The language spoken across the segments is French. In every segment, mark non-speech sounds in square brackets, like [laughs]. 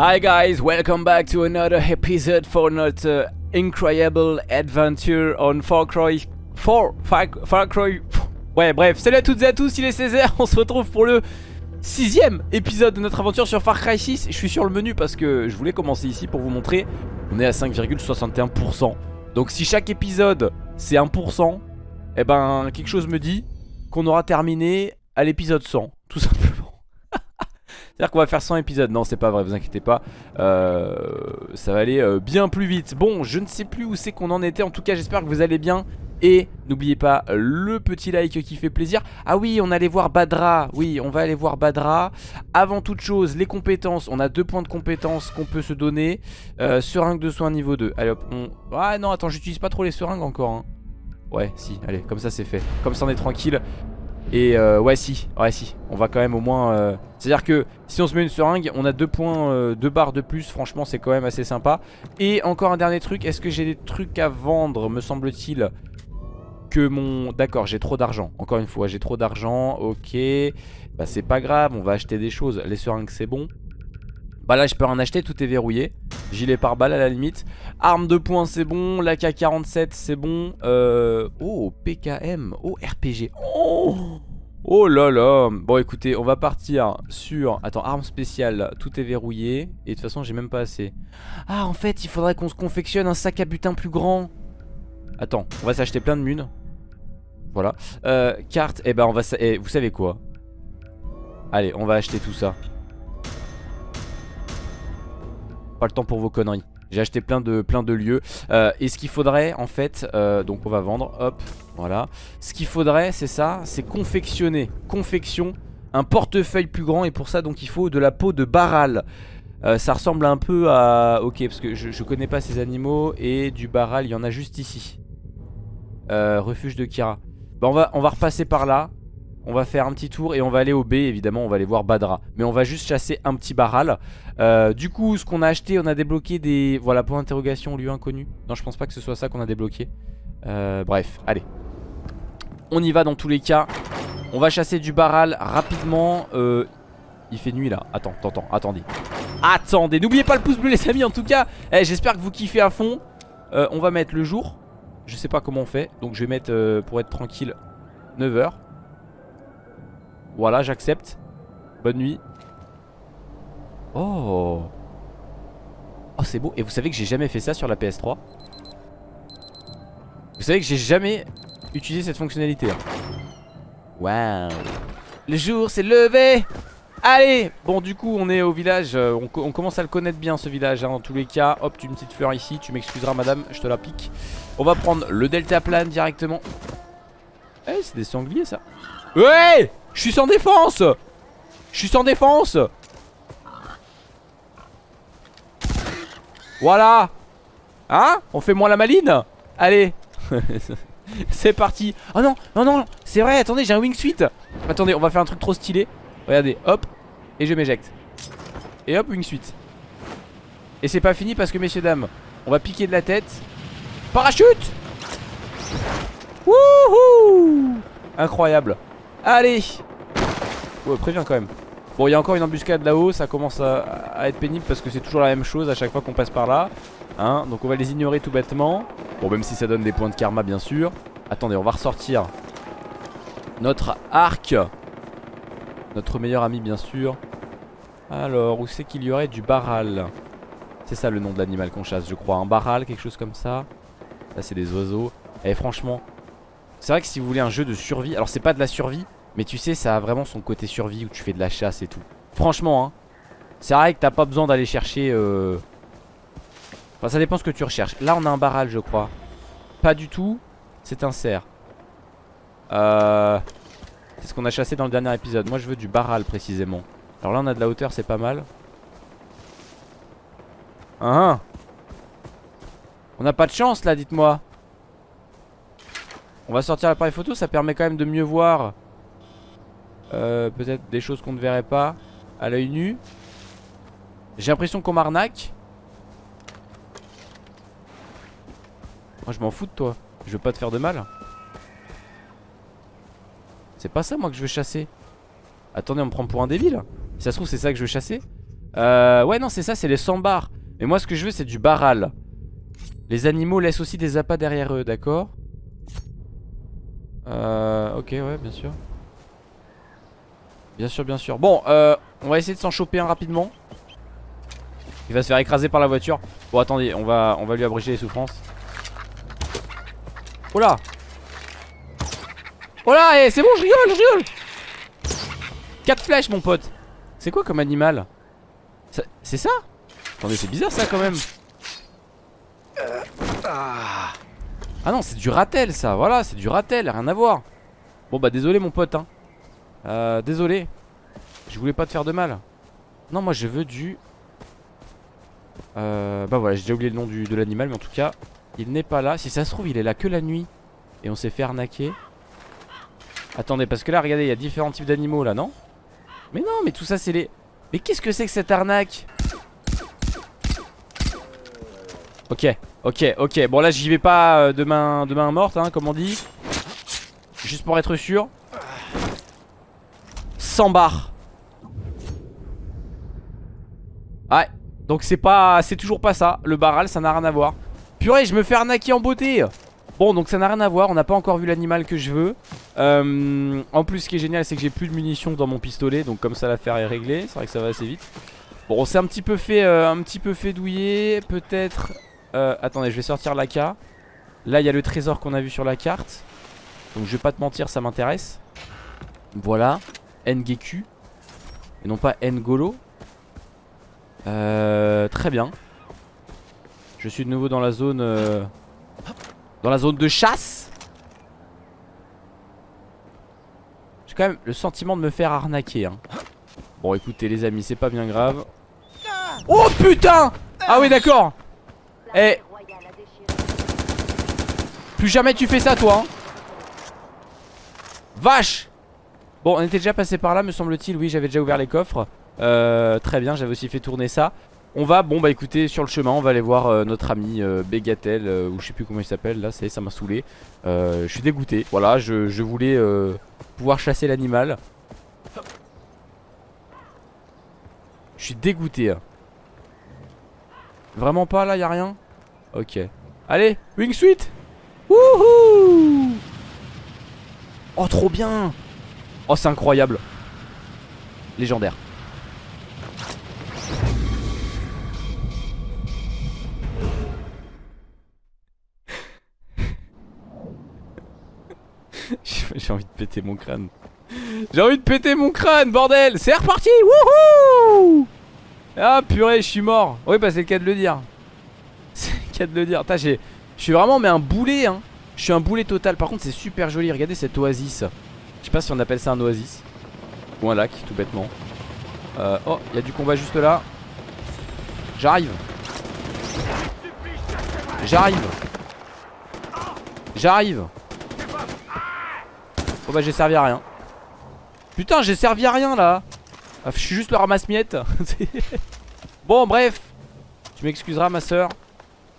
Hi guys, welcome back to another episode for notre incredible adventure on Far Cry 4, Far, Far Cry... Ouais bref, salut à toutes et à tous, il est 16h, on se retrouve pour le sixième épisode de notre aventure sur Far Cry 6 Je suis sur le menu parce que je voulais commencer ici pour vous montrer. On est à 5,61% Donc si chaque épisode c'est 1% Eh ben quelque chose me dit qu'on aura terminé à l'épisode 100 Tout simplement c'est-à-dire qu'on va faire 100 épisodes. Non c'est pas vrai vous inquiétez pas. Euh, Ça va aller euh, bien plus vite. Bon je ne sais plus où c'est qu'on en était. En tout cas j'espère que vous allez bien. Et n'oubliez pas le petit like qui fait plaisir. Ah oui on allait voir Badra. Oui on va aller voir Badra. Avant toute chose les compétences. On a deux points de compétences qu'on peut se donner. Euh, Seringue de soins niveau 2 Allez hop. Ah non attends j'utilise pas trop les seringues encore hein. Ouais si allez comme ça c'est fait. Comme ça on est tranquille et euh, ouais si, ouais si, on va quand même au moins... Euh... C'est à dire que si on se met une seringue On a deux points, euh, deux barres de plus. Franchement c'est quand même assez sympa. Et encore un dernier truc, est-ce que j'ai des trucs à vendre Me semble-t-il Que mon... D'accord j'ai trop d'argent. Encore une fois j'ai trop d'argent, ok. Bah c'est pas grave, on va acheter des choses. Les seringues c'est bon Bah là je peux en acheter, tout est verrouillé. Gilet par balle à la limite. Arme de poing c'est bon, l'AK-47 c'est bon. Euh... Oh PKM, oh RPG Oh Oh là là. Bon écoutez on va partir sur Attends arme spéciale. Tout est verrouillé. Et de toute façon j'ai même pas assez. Ah en fait il faudrait qu'on se confectionne un sac à butin plus grand. Attends on va s'acheter plein de munes. Voilà. Euh, Carte et eh ben on va eh, Vous savez quoi? Allez on va acheter tout ça Pas le temps pour vos conneries. J'ai acheté plein de, plein de lieux. Euh, Et ce qu'il faudrait en fait euh, Donc on va vendre Hop voilà. Ce qu'il faudrait c'est ça C'est confectionner Confection Un portefeuille plus grand Et pour ça donc il faut de la peau de baral. Euh, Ça ressemble un peu à Ok parce que je, je connais pas ces animaux Et du baral il y en a juste ici. Euh, Refuge de Kira. Bah, on, va, on va repasser par là on va faire un petit tour et on va aller au B évidemment on va aller voir Badra. Mais on va juste chasser un petit baral. Euh, Du coup ce qu'on a acheté on a débloqué des Voilà pour interrogation lieu inconnu. Non je pense pas que ce soit ça qu'on a débloqué. Euh, Bref allez. On y va dans tous les cas. On va chasser du baral rapidement. Euh, Il fait nuit là. Attends attends attendez. Attendez n'oubliez pas le pouce bleu les amis en tout cas. Eh, J'espère que vous kiffez à fond. On va mettre le jour. Je sais pas comment on fait. Donc je vais mettre pour être tranquille 9h voilà, j'accepte. Bonne nuit. Oh. Oh, c'est beau. Et vous savez que j'ai jamais fait ça sur la PS3 Vous savez que j'ai jamais utilisé cette fonctionnalité. Hein. Waouh. Le jour s'est levé. Allez Bon du coup on est au village euh, on, commence à le connaître bien ce village hein, Dans tous les cas Hop tu une petite fleur ici Tu m'excuseras madame je te la pique On va prendre le delta plane directement Eh c'est des sangliers ça Ouais je suis sans défense. Je suis sans défense. Voilà. Hein? On fait moins la maline? Allez. [laughs] C'est parti. Oh non, non, non C'est vrai, attendez, j'ai un wingsuit Attendez, on va faire un truc trop stylé. Regardez, hop Et je m'éjecte. Et hop, wingsuit Et c'est pas fini parce que, messieurs, dames On va piquer de la tête. Parachute! Wouhou! Incroyable Allez. Ouais préviens quand même. Bon il y a encore une embuscade là-haut Ça commence à, être pénible parce que c'est toujours la même chose À chaque fois qu'on passe par là hein. Donc on va les ignorer tout bêtement. Bon même si ça donne des points de karma bien sûr. Attendez on va ressortir Notre arc. Notre meilleur ami bien sûr. Alors où c'est qu'il y aurait du baral? C'est ça le nom de l'animal qu'on chasse je crois Un baral quelque chose comme ça. Là c'est des oiseaux. Et eh, franchement C'est vrai que si vous voulez un jeu de survie Alors c'est pas de la survie mais tu sais ça a vraiment son côté survie où tu fais de la chasse et tout. Franchement hein. C'est vrai que t'as pas besoin d'aller chercher euh... Enfin ça dépend ce que tu recherches. Là on a un barrage je crois. Pas du tout. C'est un cerf. Euh... C'est ce qu'on a chassé dans le dernier épisode. Moi je veux du barral précisément. Alors là on a de la hauteur c'est pas mal. Hein On n'a pas de chance là dites-moi. On va sortir l'appareil photo ça permet quand même de mieux voir euh, Peut-être des choses qu'on ne verrait pas à l'œil nu. J'ai l'impression qu'on m'arnaque. Moi je m'en fous de toi. Je veux pas te faire de mal. C'est pas ça moi que je veux chasser. Attendez on me prend pour un débile. Si ça se trouve c'est ça que je veux chasser. Euh, ouais, non, c'est ça, c'est les sambars. Mais moi, ce que je veux, c'est du baral. Les animaux laissent aussi des appâts derrière eux, d'accord? Euh, ok, ouais, bien sûr. Bien sûr, bien sûr. Bon, euh, on va essayer de s'en choper un rapidement. Il va se faire écraser par la voiture. Bon, attendez, on va, on va lui abréger les souffrances. Oh là Oh là, eh, c'est bon, je rigole, je rigole 4 flèches, mon pote. C'est quoi comme animal? C'est ça? Attendez, c'est bizarre ça quand même. Ah non, c'est du ratel ça. Voilà, c'est du ratel, rien à voir. Bon bah désolé mon pote hein. Euh, désolé. Je voulais pas te faire de mal. Non, moi je veux du... Euh, bah voilà, j'ai déjà oublié le nom de l'animal, mais en tout cas, il n'est pas là. Si ça se trouve, il est là que la nuit. Et on s'est fait arnaquer. Attendez, parce que là, regardez, il y a différents types d'animaux là, non? Mais non, mais tout ça, c'est les... Mais qu'est-ce que c'est que cette arnaque? Ok, ok, ok. Bon là j'y vais pas euh, de, main, de main morte, hein, comme on dit. Juste pour être sûr. 100 barres. Ouais, donc c'est pas, c'est toujours pas ça. Le barral, ça n'a rien à voir. Purée, je me fais arnaquer en beauté. Bon, donc ça n'a rien à voir. On n'a pas encore vu l'animal que je veux. Euh, en plus, ce qui est génial, c'est que j'ai plus de munitions dans mon pistolet. Donc comme ça, l'affaire est réglée. C'est vrai que ça va assez vite. Bon, on s'est un petit peu fait, euh, un petit peu fait douiller. Peut-être euh, attendez, je vais sortir l'AK. Là, il y a le trésor qu'on a vu sur la carte. Donc, je vais pas te mentir, ça m'intéresse. Voilà. Ngeku. Et non pas Ngolo. Euh, très bien. Je suis de nouveau dans la zone... Euh, dans la zone de chasse. J'ai quand même le sentiment de me faire arnaquer. Hein. Bon, écoutez, les amis, c'est pas bien grave. Oh putain Ah oui, d'accord eh Plus jamais tu fais ça toi hein. Vache Bon on était déjà passé par là me semble-t-il. Oui j'avais déjà ouvert les coffres. Euh, Très bien j'avais aussi fait tourner ça. On va bon bah écoutez sur le chemin on va aller voir euh, notre ami euh, Begatel Ou je sais plus comment il s'appelle. Là ça m'a saoulé. Je suis dégoûté. Voilà je, voulais pouvoir chasser l'animal. Je suis dégoûté hein. Vraiment pas là, y'a rien? Ok. Allez, Wing Suite Wouhou! Oh, trop bien Oh, c'est incroyable Légendaire [laughs] J'ai envie de péter mon crâne J'ai envie de péter mon crâne, bordel C'est reparti Wouhou ah purée, je suis mort. Oui, bah c'est le cas de le dire. [laughs] C'est le cas de le dire. Je suis vraiment mais un boulet. Hein. Je suis un boulet total. Par contre, c'est super joli. Regardez cette oasis. Je sais pas si on appelle ça un oasis. Ou un lac, tout bêtement. Euh, oh, il y a du combat juste là. J'arrive. J'arrive. J'arrive. Oh bah j'ai servi à rien. Putain, j'ai servi à rien là. Ah, je suis juste le ramasse-miettes. [laughs] bon, bref. Tu m'excuseras, ma soeur.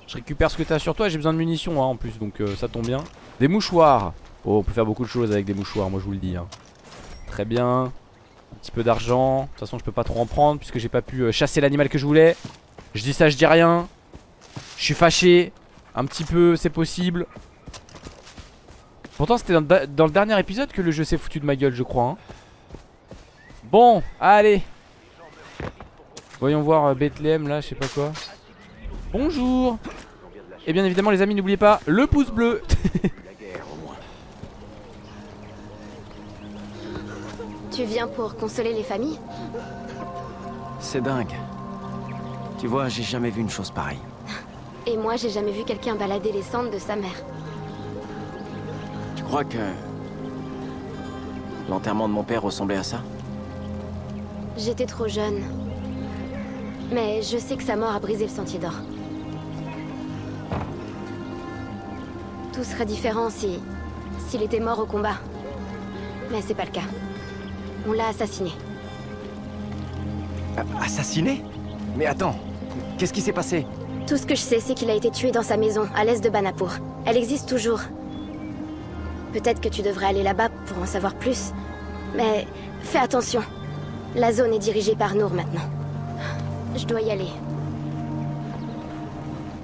Je récupère ce que t'as sur toi. J'ai besoin de munitions hein, en plus, donc euh, ça tombe bien. Des mouchoirs. Oh, on peut faire beaucoup de choses avec des mouchoirs, moi je vous le dis. Hein. Très bien. Un petit peu d'argent. De toute façon, je peux pas trop en prendre puisque j'ai pas pu euh, chasser l'animal que je voulais. Je dis ça, je dis rien. Je suis fâché. Un petit peu, c'est possible. Pourtant, c'était dans, le dernier épisode que le jeu s'est foutu de ma gueule, je crois. Hein. Bon, allez Voyons voir euh, Bethléem là, je sais pas quoi Bonjour Et bien évidemment les amis n'oubliez pas le pouce bleu [laughs] Tu viens pour consoler les familles C'est dingue Tu vois j'ai jamais vu une chose pareille Et moi j'ai jamais vu quelqu'un balader les cendres de sa mère Tu crois que L'enterrement de mon père ressemblait à ça? J'étais trop jeune. Mais je sais que sa mort a brisé le sentier d'or. Tout serait différent si... s'il était mort au combat. Mais c'est pas le cas. On l'a assassiné. assassiné? Mais attends, qu'est-ce qui s'est passé? Tout ce que je sais, c'est qu'il a été tué dans sa maison, à l'est de Banapur. Elle existe toujours. Peut-être que tu devrais aller là-bas pour en savoir plus. Mais fais attention. La zone est dirigée par Nour maintenant. Je dois y aller.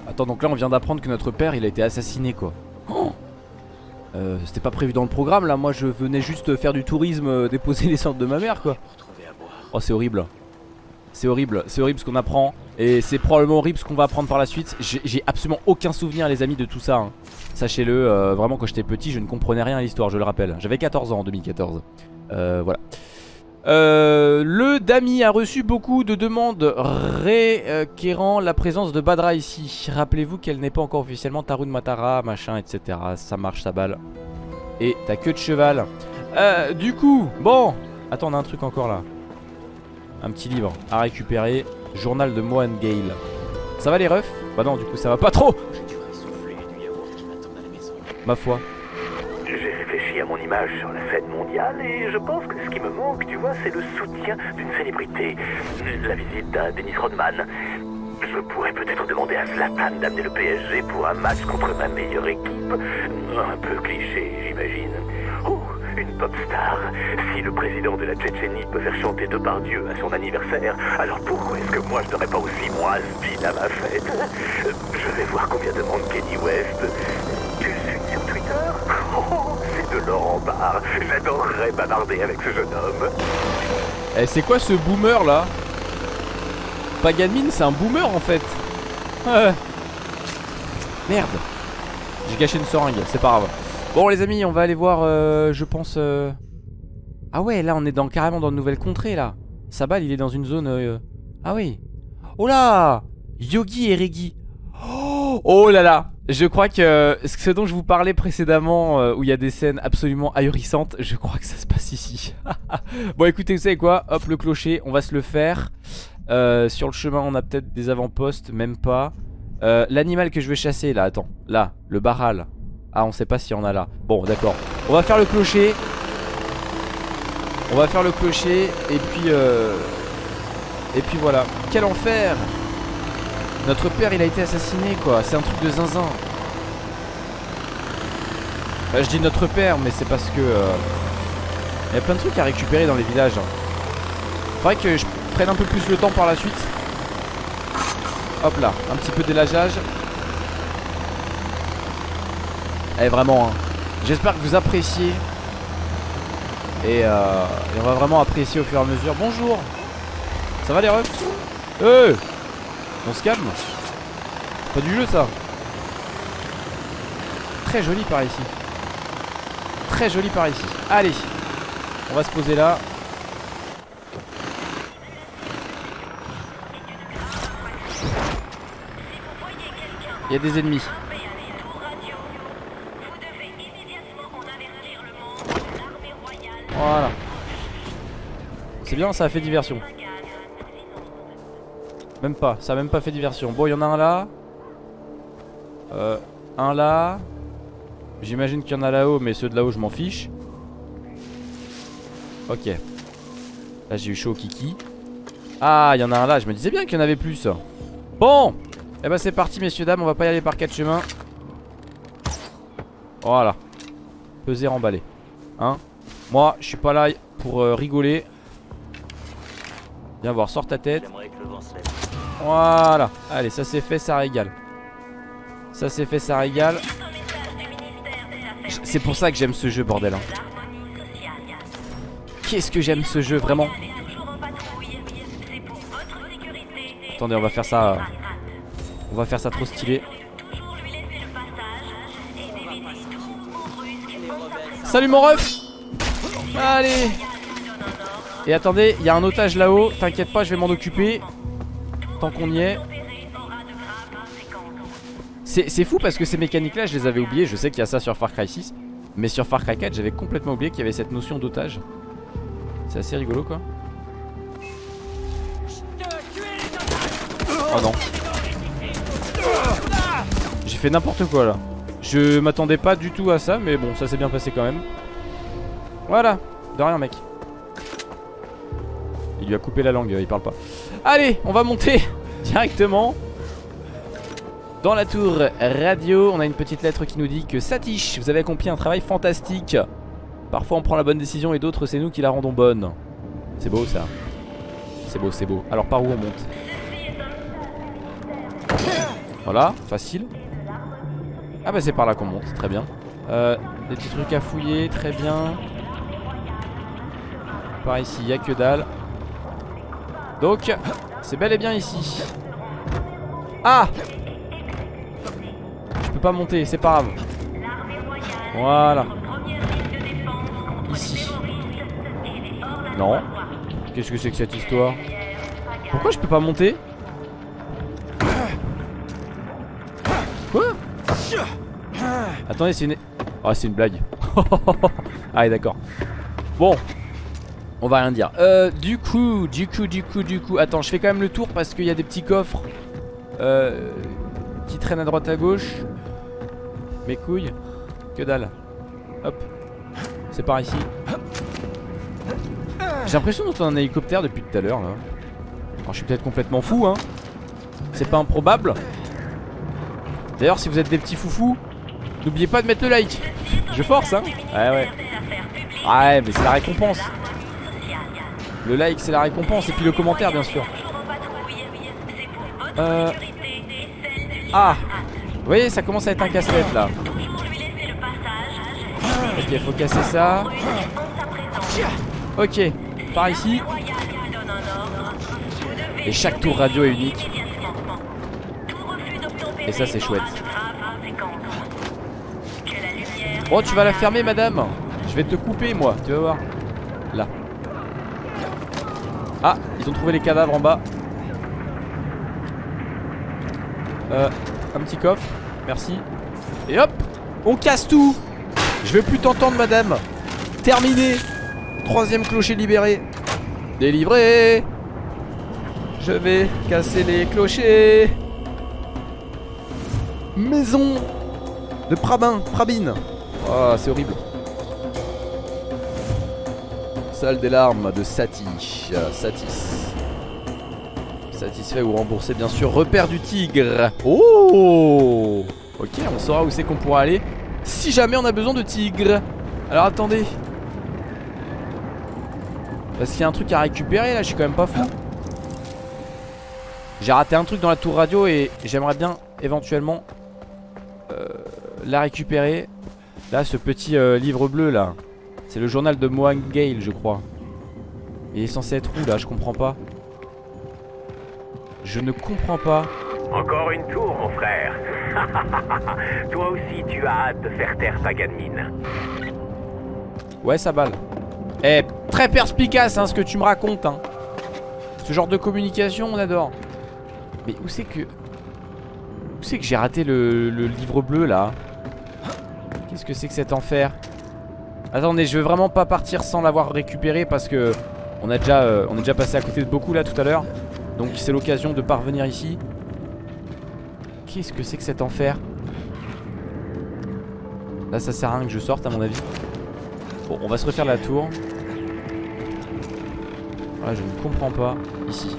Attends, donc là on vient d'apprendre que notre père il a été assassiné quoi. Oh euh, C'était pas prévu dans le programme là, moi je venais juste faire du tourisme, euh, déposer les cendres de ma mère quoi. Oh c'est horrible. C'est horrible, c'est horrible ce qu'on apprend. Et c'est probablement horrible ce qu'on va apprendre par la suite. J'ai absolument aucun souvenir les amis de tout ça hein. Sachez-le, euh, vraiment quand j'étais petit je ne comprenais rien à l'histoire, je le rappelle. J'avais 14 ans en 2014 euh, Voilà euh, le Dami a reçu beaucoup de demandes requérant la présence de Badra ici. Rappelez-vous qu'elle n'est pas encore officiellement Tarun Matara, machin, etc. Ça marche, ça balle. Et ta queue de cheval. Euh, du coup, bon. Attends, on a un truc encore là. Un petit livre à récupérer. Journal de Mohan Gale. Ça va les refs? Bah non, du coup, ça va pas trop. Ma foi à mon image sur la scène mondiale et je pense que ce qui me manque, tu vois, c'est le soutien d'une célébrité. La visite d'un Dennis Rodman. Je pourrais peut-être demander à Zlatan d'amener le PSG pour un match contre ma meilleure équipe. Un peu cliché, j'imagine. Oh, une pop star. Si le président de la Tchétchénie peut faire chanter Depardieu à son anniversaire, alors pourquoi est-ce que moi je n'aurais pas aussi moi à ma fête? Je vais voir combien demande Kenny West. Laurent Barre. J'adorerais bavarder avec ce jeune homme. Eh, c'est quoi ce boomer là? Paganmin, c'est un boomer en fait. Merde. J'ai gâché une seringue, c'est pas grave. Bon les amis, on va aller voir, euh, je pense... Euh, ah ouais, là on est dans, carrément dans une nouvelle contrée là. Sabal, il est dans une zone... Euh, ah oui. Oh là Yogi et Regi. Oh, oh là là je crois que ce dont je vous parlais précédemment, euh, où il y a des scènes absolument ahurissantes, je crois que ça se passe ici. [laughs] bon écoutez, vous savez quoi? Hop, le clocher, on va se le faire. Euh, sur le chemin, on a peut-être des avant-postes, même pas. Euh, l'animal que je vais chasser, là, attends, là, le baral. Ah, on sait pas s'il y en a là. Bon, d'accord. On va faire le clocher. On va faire le clocher, et puis... Et puis voilà. Quel enfer notre père il a été assassiné quoi. C'est un truc de zinzin. Bah, Je dis notre père mais c'est parce que euh, Il y a plein de trucs à récupérer dans les villages Faudrait que je prenne un peu plus le temps par la suite. Hop là, un petit peu d'élageage. Eh vraiment hein. J'espère que vous appréciez. Et, euh, on va vraiment apprécier au fur et à mesure. Bonjour. Ça va les refs? Euh on se calme. Pas du jeu ça. Très joli par ici. Très joli par ici. Allez On va se poser là. Il y a des ennemis. Voilà. C'est bien ça a fait diversion même pas, ça a même pas fait diversion. Bon il y en a un là. Euh, Un là. J'imagine qu'il y en a là-haut mais ceux de là-haut je m'en fiche. Ok. Là j'ai eu chaud au kiki. Ah il y en a un là, je me disais bien qu'il y en avait plus. Bon eh ben, c'est parti messieurs dames, on va pas y aller par quatre chemins. Voilà. Peser emballé Hein? Moi je suis pas là pour euh, rigoler. Viens voir, sors ta tête voilà. Allez ça c'est fait ça régale. Ça c'est fait ça régale. C'est pour ça que j'aime ce jeu bordel hein. Qu'est-ce que j'aime ce jeu vraiment? Attendez on va faire ça On va faire ça trop stylé. Salut mon ref! Allez! Et attendez, il y a un otage là-haut T'inquiète pas, je vais m'en occuper Tant qu'on y est. C'est fou parce que ces mécaniques là je les avais oubliées. Je sais qu'il y a ça sur Far Cry 6 Mais sur Far Cry 4 j'avais complètement oublié qu'il y avait cette notion d'otage. C'est assez rigolo quoi. Oh non. J'ai fait n'importe quoi là. Je m'attendais pas du tout à ça Mais bon ça s'est bien passé quand même. Voilà. De rien mec. Il lui a coupé la langue il parle pas Allez, on va monter directement dans la tour radio. On a une petite lettre qui nous dit que Satish, vous avez accompli un travail fantastique. Parfois on prend la bonne décision et d'autres c'est nous qui la rendons bonne. C'est beau ça. C'est beau, c'est beau. Alors par où on monte? Voilà, facile. Ah bah c'est par là qu'on monte, très bien. Euh, des petits trucs à fouiller, très bien. Par ici, il a que dalle. Donc, c'est bel et bien ici. Ah Je peux pas monter, c'est pas grave. Voilà. Ici. Non. Qu'est-ce que c'est que cette histoire Pourquoi je peux pas monter Quoi Attendez, c'est une... Ah, c'est une blague. [laughs] ah, d'accord. Bon. On va rien dire. Euh, du coup, du coup, du coup, du coup. Attends, je fais quand même le tour parce qu'il y a des petits coffres euh, qui traînent à droite à gauche. Mes couilles. Que dalle. Hop. C'est par ici. J'ai l'impression d'entendre un hélicoptère depuis tout à l'heure là. Je suis peut-être complètement fou hein. C'est pas improbable. D'ailleurs si vous êtes des petits foufous, n'oubliez pas de mettre le like. Je force hein. Ouais ouais. Ouais mais c'est la récompense. Le like c'est la récompense et puis le commentaire bien sûr. Euh... Ah Vous voyez ça commence à être un casse-tête là. Ok faut casser ça. Ok par ici. Et chaque tour radio est unique. Et ça c'est chouette. Oh tu vas la fermer madame Je vais te couper moi, tu vas voir. Ah, ils ont trouvé les cadavres en bas. Euh, un petit coffre, merci. Et hop, on casse tout. Je veux plus t'entendre madame. Terminé. Troisième clocher libéré. Délivré. Je vais casser les clochers. Maison de Prabin, Prabine. Oh, c'est horrible. Des larmes de Sati. Euh, Satis. Satisfait ou remboursé, bien sûr. Repère du tigre. Oh Ok, on saura où c'est qu'on pourra aller si jamais on a besoin de tigre. Alors attendez, parce qu'il y a un truc à récupérer là, je suis quand même pas fou. J'ai raté un truc dans la tour radio et j'aimerais bien éventuellement euh, la récupérer. Là, ce petit euh, livre bleu là. C'est le journal de Mohan Gale, je crois. Il est censé être où là? Je comprends pas. Je ne comprends pas. Encore une tour, mon frère. [laughs] Toi aussi, tu as hâte de faire taire ta gamine. Ouais, ça balle. Eh, très perspicace hein, ce que tu me racontes hein. Ce genre de communication on adore Mais où c'est que Où c'est que j'ai raté le, livre bleu là? Qu'est-ce que c'est que cet enfer? Attendez je veux vraiment pas partir sans l'avoir récupéré Parce que on a déjà euh, On est déjà passé à côté de beaucoup là tout à l'heure Donc c'est l'occasion de parvenir ici Qu'est-ce que c'est que cet enfer? Là ça sert à rien que je sorte à mon avis Bon on va se refaire la tour ah, je ne comprends pas. Ici.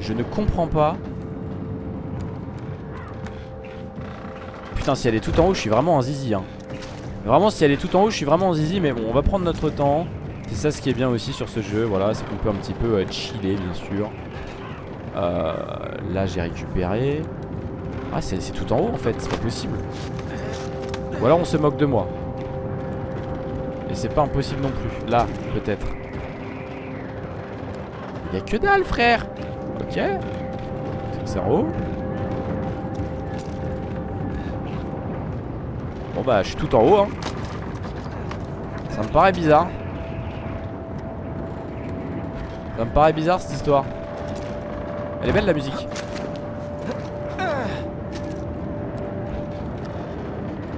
Je ne comprends pas. Putain, si elle est tout en haut, je suis vraiment un zizi. Hein. Vraiment, si elle est tout en haut, je suis vraiment un zizi. Mais bon, on va prendre notre temps. C'est ça ce qui est bien aussi sur ce jeu. Voilà, c'est qu'on peut un petit peu euh, chiller, bien sûr. Euh, là, j'ai récupéré. Ah, c'est tout en haut en fait. C'est pas possible. Ou alors on se moque de moi. Et c'est pas impossible non plus. Là, peut-être. Y'a que dalle frère Ok C'est en haut Bon bah je suis tout en haut hein Ça me paraît bizarre Ça me paraît bizarre cette histoire Elle est belle la musique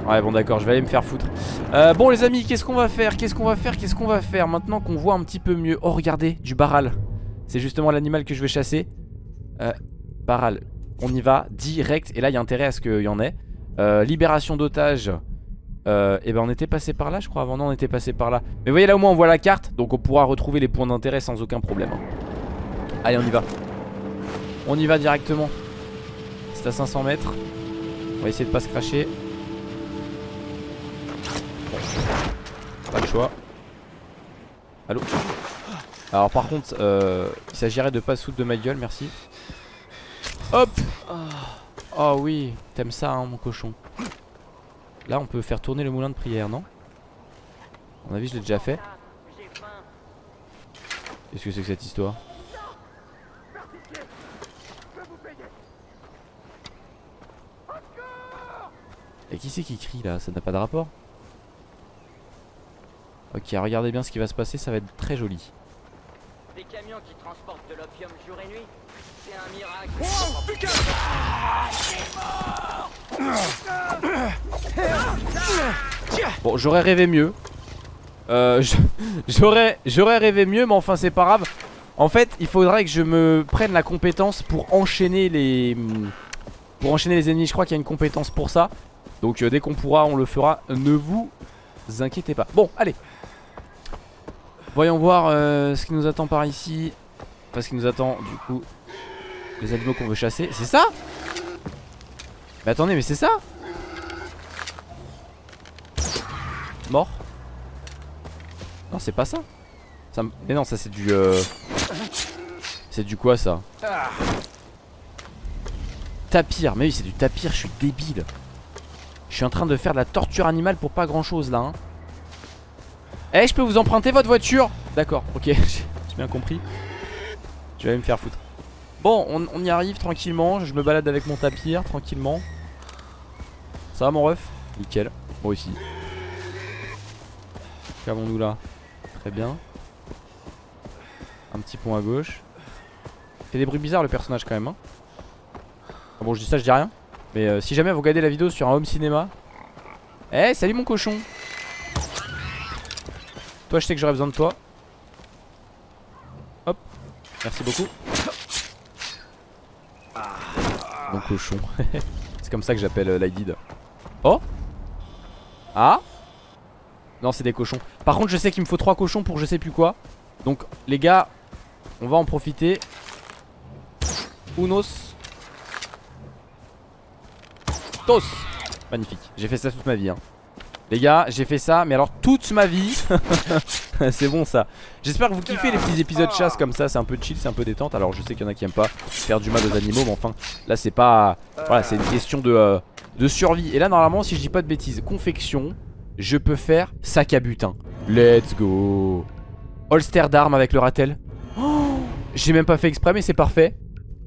Ouais bon d'accord je vais aller me faire foutre euh, Bon les amis qu'est-ce qu'on va faire? Qu'est-ce qu'on va faire? Qu'est-ce qu'on va faire? Maintenant qu'on voit un petit peu mieux Oh regardez du baral c'est justement l'animal que je vais chasser. Euh, Baral. On y va direct. Et là, il y a intérêt à ce qu'il y en ait. Euh, libération d'otages. Euh, et ben on était passé par là je crois avant. Non on était passé par là. Mais voyez là au moins on voit la carte. Donc on pourra retrouver les points d'intérêt sans aucun problème Allez on y va. On y va directement. C'est à 500 mètres. On va essayer de pas se cracher. Pas le choix. Allô? Alors par contre, euh, il s'agirait de pas se foutre de ma gueule, merci. Hop! Oh oui, t'aimes ça hein mon cochon. Là on peut faire tourner le moulin de prière, non? À mon avis je l'ai déjà fait. Qu'est-ce que c'est que cette histoire? Et qui c'est qui crie là? Ça n'a pas de rapport? Ok, regardez bien ce qui va se passer, ça va être très joli. Des camions qui transportent de l'opium jour et nuit C'est un miracle Bon, j'aurais rêvé mieux. Euh, j'aurais rêvé mieux, mais enfin c'est pas grave. En fait, il faudrait que je me prenne la compétence pour enchaîner les pour enchaîner les ennemis. Je crois qu'il y a une compétence pour ça. Donc euh, dès qu'on pourra, on le fera. Ne vous inquiétez pas. Bon, allez. Voyons voir euh, ce qui nous attend par ici. Enfin, ce qui nous attend du coup. Les animaux qu'on veut chasser. C'est ça? Mais attendez, mais c'est ça Mort Non c'est pas ça, Mais non ça c'est du euh, C'est du quoi ça Tapir. Mais oui c'est du tapir je suis débile. Je suis en train de faire de la torture animale pour pas grand chose là hein. Eh je peux vous emprunter votre voiture? D'accord ok [laughs] j'ai bien compris. Vais aller me faire foutre Bon on, y arrive tranquillement Je me balade avec mon tapir tranquillement Ça va mon ref? Nickel Moi aussi Qu'avons-nous là? Très bien. Un petit pont à gauche. Fait des bruits bizarres le personnage quand même. hein. Ah bon, je dis ça, je dis rien. Mais euh, si jamais vous regardez la vidéo sur un home cinéma. Eh, salut mon cochon. Toi, je sais que j'aurais besoin de toi. Hop. Merci beaucoup. Mon cochon. [laughs] C'est comme ça que j'appelle euh, Lydid. Oh Ah non c'est des cochons. Par contre je sais qu'il me faut 3 cochons pour je sais plus quoi. Donc les gars On va en profiter. Unos. Tos. Magnifique. J'ai fait ça toute ma vie hein. Les gars j'ai fait ça Mais alors toute ma vie [laughs] [laughs] C'est bon ça J'espère que vous kiffez les petits épisodes chasse comme ça C'est un peu chill c'est un peu détente Alors je sais qu'il y en a qui aiment pas faire du mal aux animaux Mais enfin là c'est pas Voilà c'est une question de, euh, de survie Et là normalement si je dis pas de bêtises Confection je peux faire sac à butin. Let's go. Holster d'armes avec le ratel. Oh, J'ai même pas fait exprès, mais c'est parfait.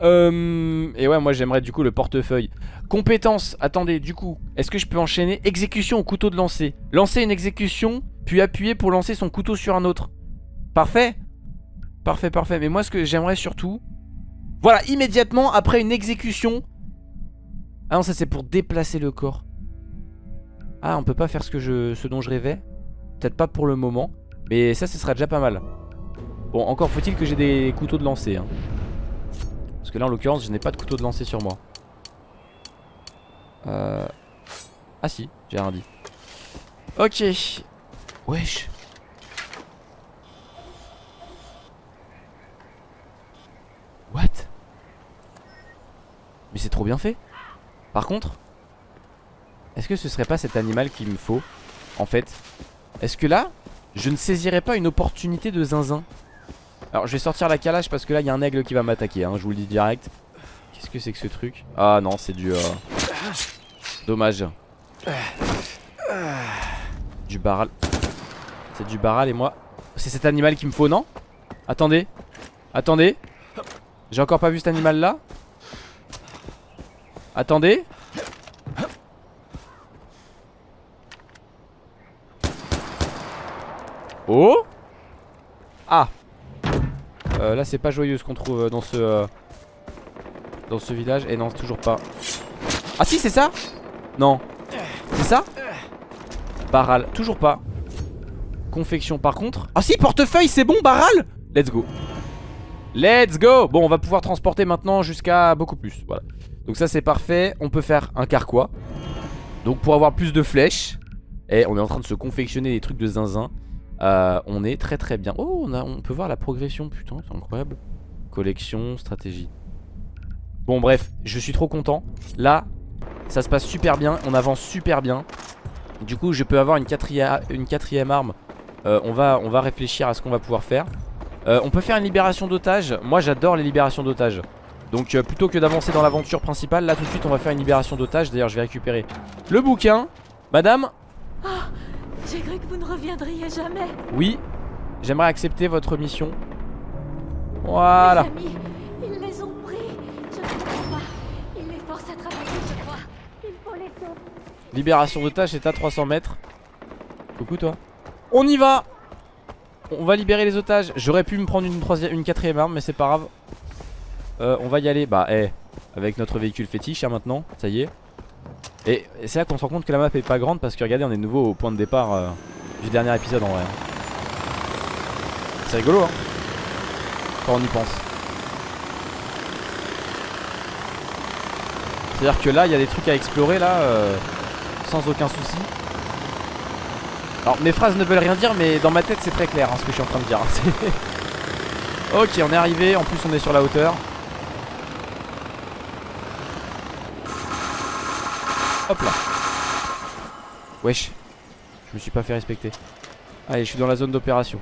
Euh, et ouais, moi j'aimerais du coup le portefeuille. Compétences, attendez, du coup, est-ce que je peux enchaîner? Exécution au couteau de lancer. Lancer une exécution, puis appuyer pour lancer son couteau sur un autre. Parfait Parfait, parfait. Mais moi ce que j'aimerais surtout... Voilà, immédiatement après une exécution... Ah non, ça c'est pour déplacer le corps. Ah on peut pas faire ce, que je, ce dont je rêvais Peut-être pas pour le moment Mais ça ce sera déjà pas mal Bon encore faut-il que j'ai des couteaux de lancer hein. Parce que là en l'occurrence je n'ai pas de couteau de lancer sur moi euh... Ah si j'ai rien dit Ok Wesh. What? Mais c'est trop bien fait. Par contre est-ce que ce serait pas cet animal qu'il me faut En fait? Est-ce que là Je ne saisirais pas une opportunité de zinzin? Alors je vais sortir la calage parce que là il y a un aigle qui va m'attaquer hein, Je vous le dis direct. Qu'est-ce que c'est que ce truc? Ah non c'est du euh, Dommage. Du baral C'est du baral et moi C'est cet animal qu'il me faut non? Attendez Attendez. J'ai encore pas vu cet animal là Attendez. Oh! Ah! Euh, Là c'est pas joyeux ce qu'on trouve dans ce euh, Dans ce village. Et non toujours pas. Ah si c'est ça? Non. C'est ça? Baral. Toujours pas Confection par contre Ah si portefeuille c'est bon Baral Let's go Let's go Bon on va pouvoir transporter maintenant jusqu'à beaucoup plus Voilà Donc ça c'est parfait On peut faire un carquois Donc pour avoir plus de flèches Et on est en train de se confectionner des trucs de zinzin euh, on est très très bien. Oh, on, a, on peut voir la progression, putain, c'est incroyable. Collection, stratégie. Bon, bref, je suis trop content. Là, ça se passe super bien, on avance super bien. Du coup, je peux avoir une quatrième, une quatrième arme. Euh, on, va, on va réfléchir à ce qu'on va pouvoir faire. Euh, on peut faire une libération d'otages. Moi, j'adore les libérations d'otages. Donc euh, plutôt que d'avancer dans l'aventure principale Là tout de suite on va faire une libération d'otages D'ailleurs je vais récupérer le bouquin Madame J'ai cru que vous ne reviendriez jamais. Oui J'aimerais accepter votre mission Voilà Mes amis, ils les ont pris. Je ne comprends pas. Ils les forcent à travailler, je crois. Il faut les sauver. Libération d'otages est à 300 mètres Coucou toi On y va. On va libérer les otages. J'aurais pu me prendre une, troisième, une quatrième arme mais c'est pas grave. Euh, On va y aller. Bah eh Avec notre véhicule fétiche hein, maintenant. Ça y est. Et, c'est là qu'on se rend compte que la map est pas grande Parce que regardez on est nouveau au point de départ euh, Du dernier épisode en vrai. C'est rigolo hein. Quand on y pense. C'est à dire que là il y a des trucs à explorer là euh, Sans aucun souci alors mes phrases ne veulent rien dire mais dans ma tête c'est très clair hein, ce que je suis en train de dire. [laughs] Ok on est arrivé. En plus on est sur la hauteur. Hop là. Wesh. Je me suis pas fait respecter. Allez je suis dans la zone d'opération.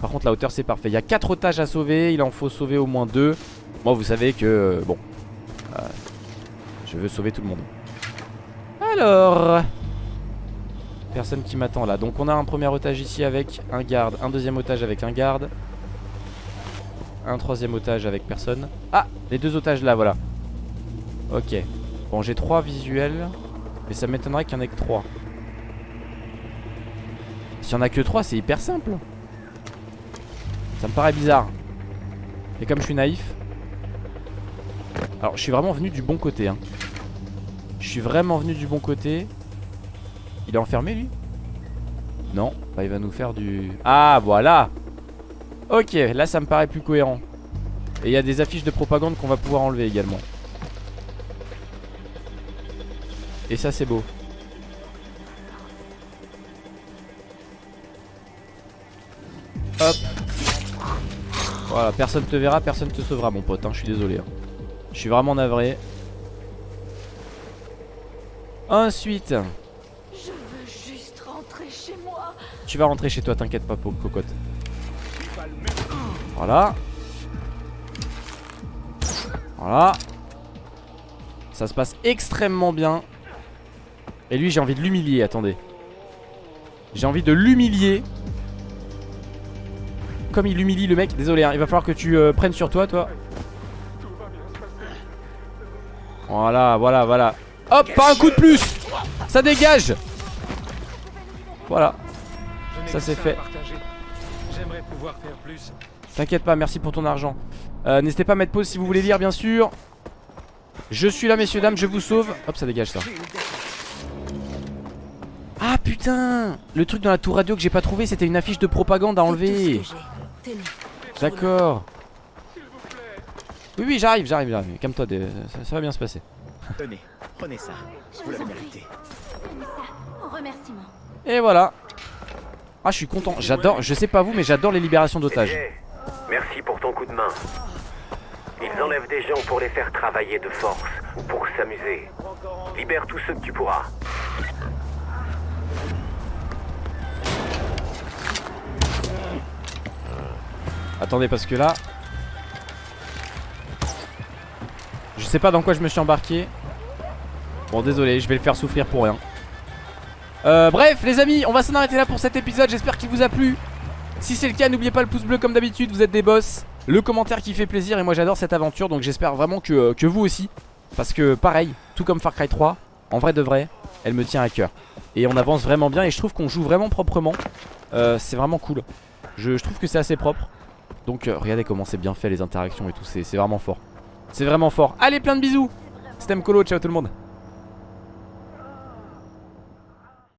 Par contre la hauteur c'est parfait. Il y a 4 otages à sauver. Il en faut sauver au moins 2 Moi vous savez que euh, bon euh, Je veux sauver tout le monde. Alors Personne qui m'attend là. Donc on a un premier otage ici avec un garde Un deuxième otage avec un garde Un troisième otage avec personne. Ah les deux otages là voilà. Ok. Bon j'ai trois visuels Mais ça m'étonnerait qu'il y en ait que trois. S'il y en a que trois c'est hyper simple. Ça me paraît bizarre. Et comme je suis naïf Alors je suis vraiment venu du bon côté hein. Je suis vraiment venu du bon côté il est enfermé lui? Non, bah, il va nous faire du... Ah voilà. Ok, là ça me paraît plus cohérent. Et il y a des affiches de propagande qu'on va pouvoir enlever également. Et ça c'est beau. Hop. Voilà, personne te verra, personne te sauvera mon pote, hein, je suis désolé hein. Je suis vraiment navré. Ensuite Tu vas rentrer chez toi, t'inquiète pas, pauvre cocotte. Voilà. Voilà. Ça se passe extrêmement bien. Et lui, j'ai envie de l'humilier, attendez. J'ai envie de l'humilier. Comme il humilie le mec. Désolé, hein, il va falloir que tu euh, prennes sur toi, toi. Voilà, voilà, voilà. Hop, pas un coup de plus Ça dégage Voilà. Ça c'est fait. J'aimerais pouvoir faire plus. T'inquiète pas, merci pour ton argent. Euh, N'hésitez pas à mettre pause si vous voulez lire, bien sûr. Je suis là, messieurs, dames, je vous sauve. Hop, ça dégage ça. Ah putain Le truc dans la tour radio que j'ai pas trouvé, c'était une affiche de propagande à enlever. D'accord. Oui, oui, j'arrive, j'arrive, j'arrive. Calme-toi, ça, ça va bien se passer. Tenez, prenez ça. Je Vous l'avez mérité. Et voilà. Ah, je suis content. J'adore, je sais pas vous, mais j'adore les libérations d'otages. Jay, merci pour ton coup de main. Ils enlèvent des gens pour les faire travailler de force ou pour s'amuser. Libère tous ceux que tu pourras. Attendez parce que là Je sais pas dans quoi je me suis embarqué Bon désolé je vais le faire souffrir pour rien euh, Bref les amis on va s'en arrêter là pour cet épisode. J'espère qu'il vous a plu. Si c'est le cas n'oubliez pas le pouce bleu comme d'habitude. Vous êtes des boss. Le commentaire qui fait plaisir. Et moi j'adore cette aventure. Donc j'espère vraiment que, euh, vous aussi. Parce que pareil tout comme Far Cry 3 En vrai de vrai elle me tient à cœur. Et on avance vraiment bien. Et je trouve qu'on joue vraiment proprement. Euh, C'est vraiment cool. Je, trouve que c'est assez propre. Donc regardez comment c'est bien fait les interactions et tout, c'est c'est vraiment fort. C'est vraiment fort. Allez, plein de bisous. C'était Mkolo, ciao tout le monde